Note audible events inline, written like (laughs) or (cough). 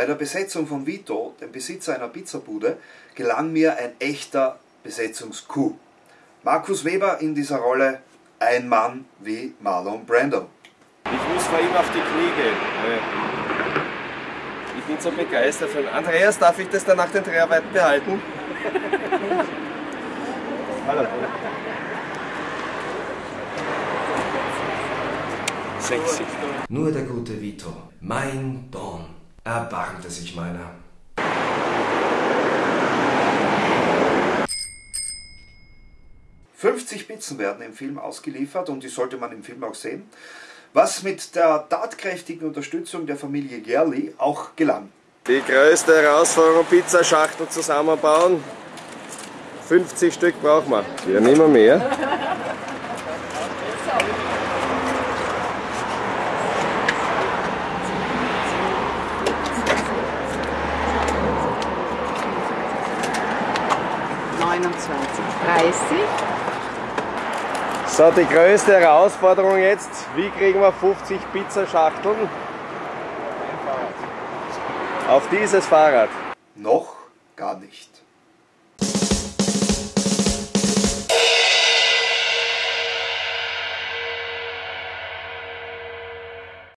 Bei der Besetzung von Vito, dem Besitzer einer Pizzabude, gelang mir ein echter Besetzungscoup. Markus Weber in dieser Rolle ein Mann wie Marlon Brando. Ich muss vor ihm auf die Knie gehen. Ich bin so begeistert von Andreas, darf ich das dann nach den Dreharbeiten behalten? (laughs) Hallo. Sexy. Nur der gute Vito, mein Don, erbarmte sich meiner. »50 Pizzen werden im Film ausgeliefert und die sollte man im Film auch sehen, was mit der tatkräftigen Unterstützung der Familie Gerli auch gelang. Die größte Herausforderung, Pizzaschachtel zusammenbauen. 50 Stück brauchen wir. Wir nehmen mehr. So, die größte Herausforderung jetzt, wie kriegen wir 50 Pizzaschachteln auf dieses Fahrrad? Noch gar nicht.